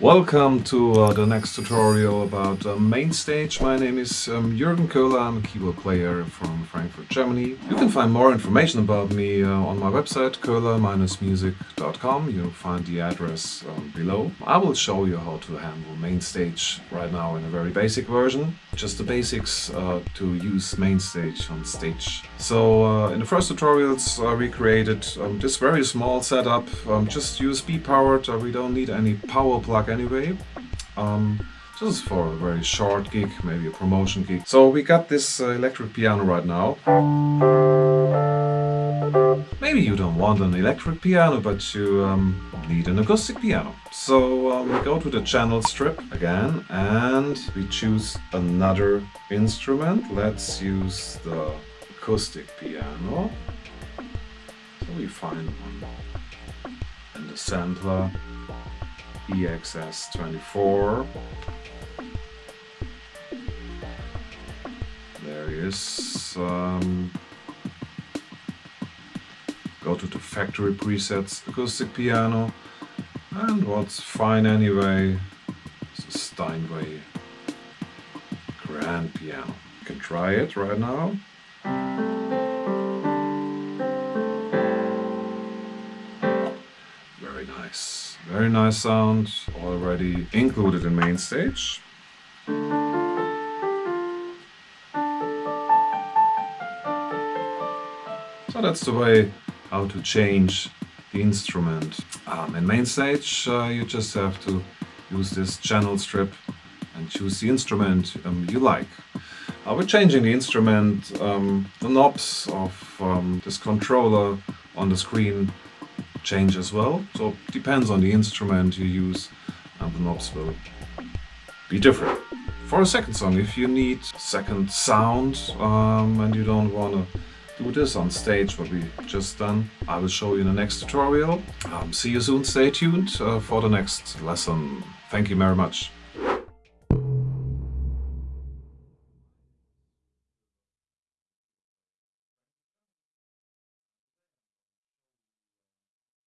Welcome to uh, the next tutorial about uh, MainStage. My name is um, Jürgen Köhler, I'm a keyboard player from Frankfurt, Germany. You can find more information about me uh, on my website köhler-music.com. You'll find the address um, below. I will show you how to handle MainStage right now in a very basic version. Just the basics uh, to use MainStage on stage. So uh, in the first tutorials we created um, this very small setup, um, just USB powered, uh, we don't need any power plug anyway. Um, just for a very short gig, maybe a promotion gig. So we got this uh, electric piano right now. Maybe you don't want an electric piano, but you um, need an acoustic piano. So um, we go to the channel strip again and we choose another instrument. Let's use the acoustic piano. So we find one in the sampler EXS24. There he is. Um, go to the factory presets acoustic piano and what's fine anyway is a Steinway grand piano. You can try it right now. Very nice sound, already included in MainStage. So that's the way how to change the instrument. Um, in MainStage uh, you just have to use this channel strip and choose the instrument um, you like. Uh, we're changing the instrument, um, the knobs of um, this controller on the screen change as well. So it depends on the instrument you use and the knobs will be different. For a second song, if you need second sound um, and you don't want to do this on stage, what we just done, I will show you in the next tutorial. Um, see you soon, stay tuned uh, for the next lesson. Thank you very much.